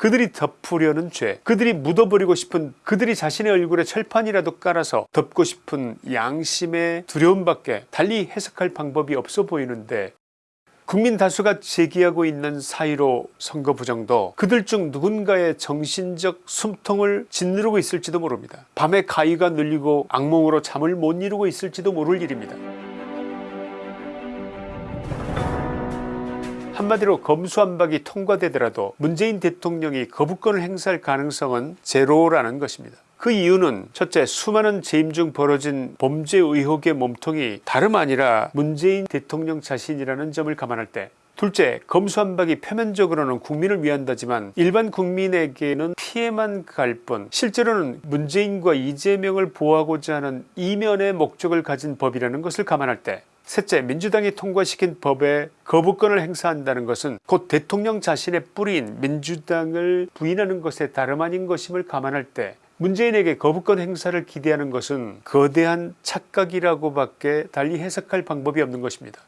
그들이 덮으려는 죄 그들이 묻어버리고 싶은 그들이 자신의 얼굴에 철판이라도 깔아서 덮고 싶은 양심의 두려움밖에 달리 해석할 방법이 없어 보이는데 국민 다수가 제기하고 있는 사이로 선거 부정도 그들 중 누군가의 정신적 숨통을 짓누르고 있을지도 모릅니다. 밤에 가위가 눌리고 악몽으로 잠을 못 이루고 있을지도 모를 일입니다. 한마디로 검수안박이 통과되더라도 문재인 대통령이 거부권을 행사할 가능성은 제로라는 것입니다. 그 이유는 첫째 수많은 재임 중 벌어진 범죄 의혹의 몸통이 다름 아니라 문재인 대통령 자신이라는 점을 감안할 때 둘째 검수안박이 표면적으로는 국민을 위한다지만 일반 국민에게는 피해만 갈 뿐 실제로는 문재인과 이재명을 보호하고자 하는 이면의 목적을 가진 법이라는 것을 감안할 때 셋째 민주당이 통과시킨 법에 거부권을 행사한다는 것은 곧 대통령 자신의 뿌리인 민주당을 부인하는 것에 다름 아닌 것임을 감안할 때 문재인에게 거부권 행사를 기대하는 것은 거대한 착각이라고 밖에 달리 해석할 방법이 없는 것입니다.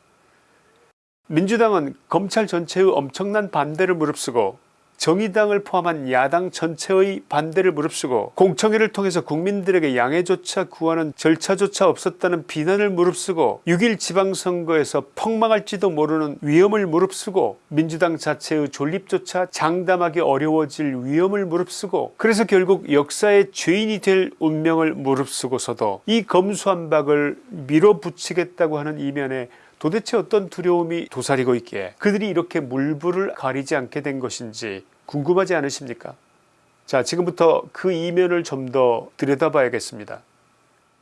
민주당은 검찰 전체의 엄청난 반대를 무릅쓰고 정의당을 포함한 야당 전체의 반대를 무릅쓰고 공청회를 통해서 국민들에게 양해조차 구하는 절차조차 없었다는 비난을 무릅쓰고 6일 지방선거에서 폭망할지도 모르는 위험을 무릅쓰고 민주당 자체의 존립조차 장담하기 어려워질 위험을 무릅쓰고 그래서 결국 역사의 죄인이 될 운명을 무릅쓰고서도 이 검수한박을 밀어붙이겠다고 하는 이면에 도대체 어떤 두려움이 도사리고 있기에 그들이 이렇게 물불을 가리지 않게 된 것인지 궁금하지 않으십니까? 자 지금부터 그 이면을 좀 더 들여다봐야겠습니다.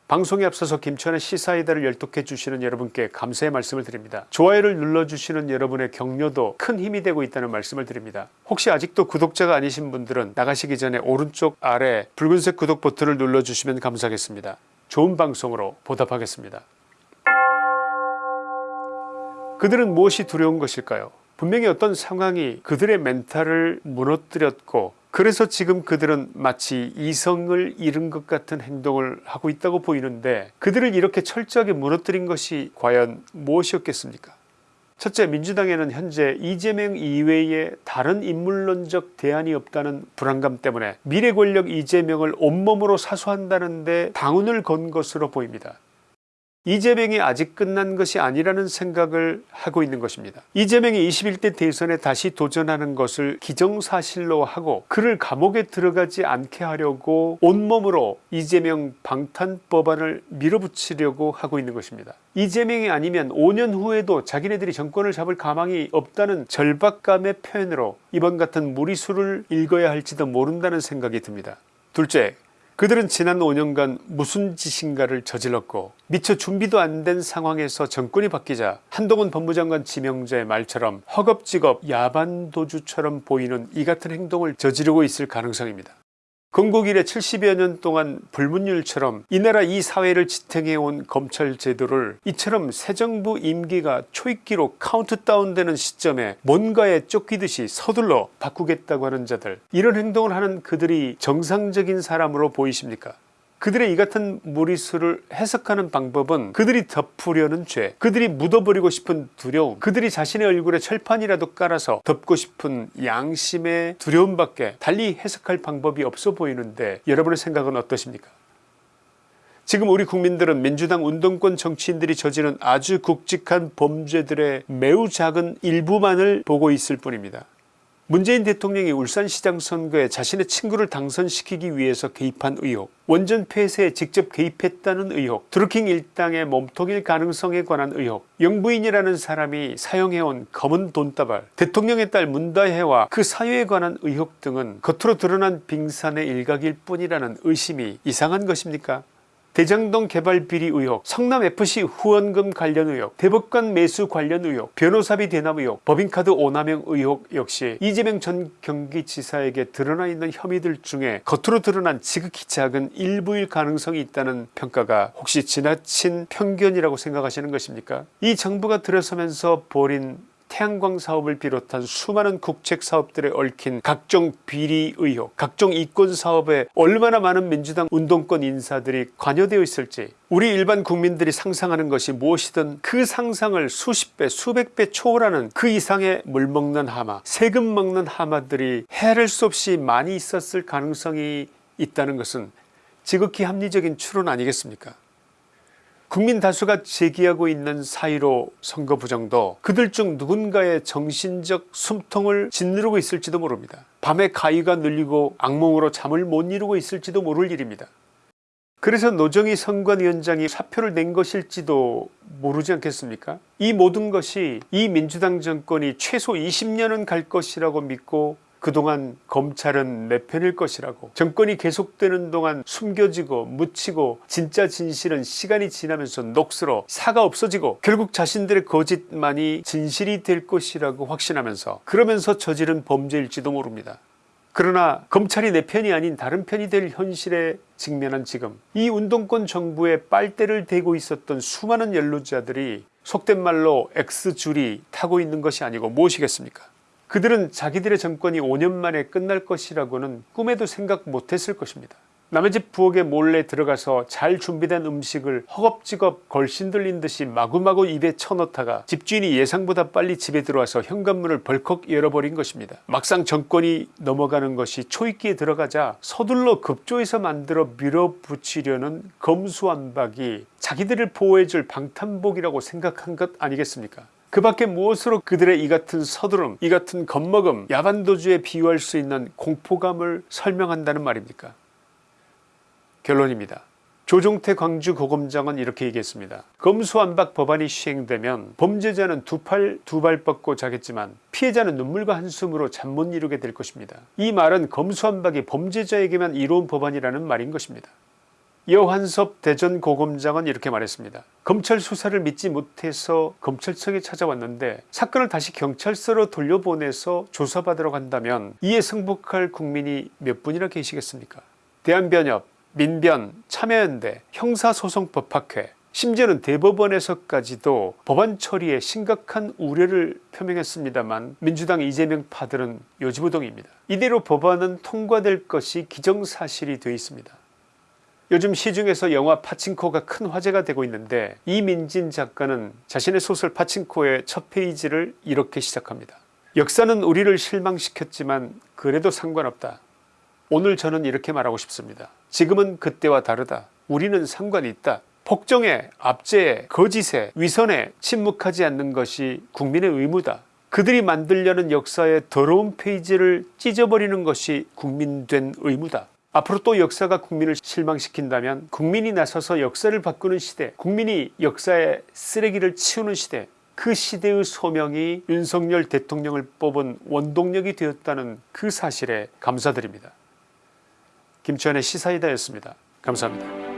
방송에 앞서서 김천의 시사이다를 열독해 주시는 여러분께 감사의 말씀을 드립니다. 좋아요를 눌러주시는 여러분의 격려도 큰 힘이 되고 있다는 말씀을 드립니다. 혹시 아직도 구독자가 아니신 분들은 나가시기 전에 오른쪽 아래 붉은색 구독 버튼을 눌러주시면 감사하겠습니다. 좋은 방송으로 보답하겠습니다. 그들은 무엇이 두려운 것일까요 분명히 어떤 상황이 그들의 멘탈을 무너뜨렸고 그래서 지금 그들은 마치 이성을 잃은 것 같은 행동을 하고 있다고 보이는데 그들을 이렇게 철저하게 무너뜨린 것이 과연 무엇이었겠습니까 첫째 민주당에는 현재 이재명 이외에 다른 인물론적 대안이 없다는 불안감 때문에 미래 권력 이재명을 온몸으로 사수한다는 데 당운을 건 것으로 보입니다. 이재명이 아직 끝난 것이 아니라는 생각을 하고 있는 것입니다. 이재명이 21대 대선에 다시 도전하는 것을 기정사실로 하고 그를 감옥에 들어가지 않게 하려고 온몸으로 이재명 방탄법안을 밀어붙이려고 하고 있는 것입니다. 이재명이 아니면 5년 후에도 자기네들이 정권을 잡을 가망이 없다는 절박감의 표현으로 이번 같은 무리수를 읽어야 할지도 모른다는 생각이 듭니다. 둘째 그들은 지난 5년간 무슨 짓인가를 저질렀고 미처 준비도 안 된 상황에서 정권이 바뀌자 한동훈 법무장관 지명자의 말처럼 허겁지겁 야반도주처럼 보이는 이 같은 행동을 저지르고 있을 가능성입니다. 건국 이래 70여 년 동안 불문율처럼 이 나라 이 사회를 지탱해온 검찰 제도를 이처럼 새 정부 임기가 초입기로 카운트다운 되는 시점에 뭔가에 쫓기듯이 서둘러 바꾸겠다고 하는 자들 이런 행동을 하는 그들이 정상적인 사람으로 보이십니까 그들의 이 같은 무리수를 해석하는 방법은 그들이 덮으려는 죄 그들이 묻어버리고 싶은 두려움 그들이 자신의 얼굴에 철판이라도 깔아서 덮고 싶은 양심의 두려움밖에 달리 해석할 방법이 없어 보이는데 여러분의 생각은 어떠십니까 지금 우리 국민들은 민주당 운동권 정치인들이 저지른 아주 굵직한 범죄들의 매우 작은 일부만을 보고 있을 뿐입니다. 문재인 대통령이 울산시장 선거에 자신의 친구를 당선시키기 위해서 개입한 의혹 원전 폐쇄에 직접 개입했다는 의혹 드루킹 일당의 몸통일 가능성에 관한 의혹 영부인이라는 사람이 사용해온 검은 돈다발 대통령의 딸 문다혜와 그 사유에 관한 의혹 등은 겉으로 드러난 빙산의 일각일 뿐이라는 의심이 이상한 것입니까 대장동 개발 비리 의혹 성남FC 후원금 관련 의혹 대법관 매수 관련 의혹 변호사비 대납 의혹 법인카드 오남용 의혹 역시 이재명 전 경기지사에게 드러나 있는 혐의들 중에 겉으로 드러난 지극히 작은 일부일 가능성이 있다는 평가가 혹시 지나친 편견이라고 생각하시는 것입니까? 이 정부가 들어서면서 벌인 태양광 사업을 비롯한 수많은 국책 사업들에 얽힌 각종 비리 의혹 각종 이권 사업에 얼마나 많은 민주당 운동권 인사들이 관여되어 있을지 우리 일반 국민들이 상상하는 것이 무엇이든 그 상상을 수십 배 수백 배 초월하는 그 이상의 물먹는 하마 세금 먹는 하마들이 헤아릴 수 없이 많이 있었을 가능성이 있다는 것은 지극히 합리적인 추론 아니겠습니까 국민 다수가 제기하고 있는 사이로 선거 부정도 그들 중 누군가의 정신적 숨통을 짓누르고 있을지도 모릅니다. 밤에 가위가 눌리고 악몽으로 잠을 못 이루고 있을지도 모를 일입니다. 그래서 노정희 선관위원장이 사표를 낸 것일지도 모르지 않겠습니까 이 모든 것이 이 민주당 정권이 최소 20년은 갈 것이라고 믿고 그동안 검찰은 내 편일 것이라고 정권이 계속되는 동안 숨겨지고 묻히고 진짜 진실은 시간이 지나면서 녹슬어 사가 없어지고 결국 자신들의 거짓만이 진실이 될 것이라고 확신하면서 그러면서 저지른 범죄일지도 모릅니다. 그러나 검찰이 내 편이 아닌 다른 편이 될 현실에 직면한 지금 이 운동권 정부에 빨대를 대고 있었던 수많은 연루자들이 속된 말로 X줄이 타고 있는 것이 아니고 무엇이겠습니까 그들은 자기들의 정권이 5년 만에 끝날 것이라고는 꿈에도 생각 못했을 것입니다. 남의 집 부엌에 몰래 들어가서 잘 준비된 음식을 허겁지겁 걸신 들린 듯이 마구마구 입에 쳐넣다가 집주인이 예상보다 빨리 집에 들어와서 현관문을 벌컥 열어버린 것입니다. 막상 정권이 넘어가는 것이 초입기에 들어가자 서둘러 급조해서 만들어 밀어붙이려는 검수완박이 자기들을 보호해줄 방탄복이라고 생각한 것 아니겠습니까 그 밖에 무엇으로 그들의 이 같은 서두름 이 같은 겁먹음 야반도주에 비유할 수 있는 공포감을 설명한다는 말입니까 결론입니다. 조종태 광주 고검장은 이렇게 얘기했습니다. 검수완박 법안이 시행되면 범죄자는 두 팔 두 발 뻗고 자겠지만 피해자는 눈물과 한숨으로 잠 못 이루게 될 것입니다. 이 말은 검수완박이 범죄자에게만 이로운 법안이라는 말인 것입니다. 여환섭 대전고검장은 이렇게 말했습니다. 검찰 수사를 믿지 못해서 검찰청에 찾아왔는데 사건을 다시 경찰서로 돌려보내서 조사받으러 간다면 이에 승복할 국민이 몇 분이나 계시겠습니까 대한변협 민변 참여연대 형사소송법학회 심지어는 대법원에서까지도 법안 처리에 심각한 우려를 표명했습니다만 민주당 이재명 파들은 요지부동입니다. 이대로 법안은 통과될 것이 기정사실이 되어 있습니다. 요즘 시중에서 영화 파친코가 큰 화제가 되고 있는데 이민진 작가는 자신의 소설 파친코의 첫 페이지를 이렇게 시작합니다. 역사는 우리를 실망시켰지만 그래도 상관없다. 오늘 저는 이렇게 말하고 싶습니다. 지금은 그때와 다르다. 우리는 상관이 있다. 폭정에 압제에 거짓에 위선에 침묵하지 않는 것이 국민의 의무다. 그들이 만들려는 역사의 더러운 페이지를 찢어버리는 것이 국민된 의무다. 앞으로 또 역사가 국민을 실망시킨다면 국민이 나서서 역사를 바꾸는 시대 국민이 역사의 쓰레기를 치우는 시대 그 시대의 소명이 윤석열 대통령을 뽑은 원동력이 되었다는 그 사실에 감사드립니다. 김치환의 시사이다였습니다. 감사합니다.